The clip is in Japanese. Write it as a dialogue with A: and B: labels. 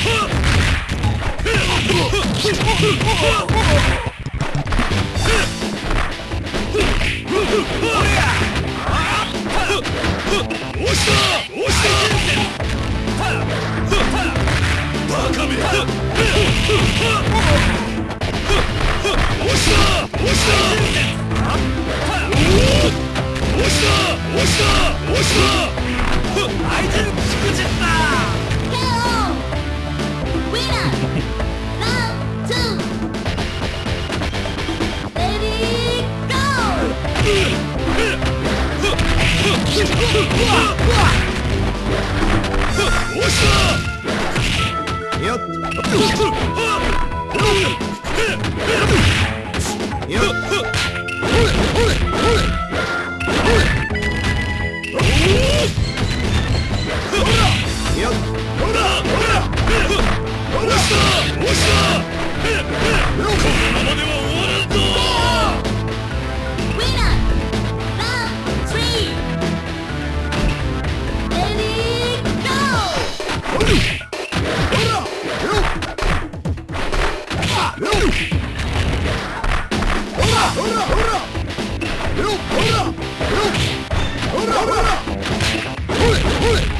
A: 押したこのままでは Hurra, hurra, hurra! Hurra, hurra! Hurra, hurra! Hurra, hurra!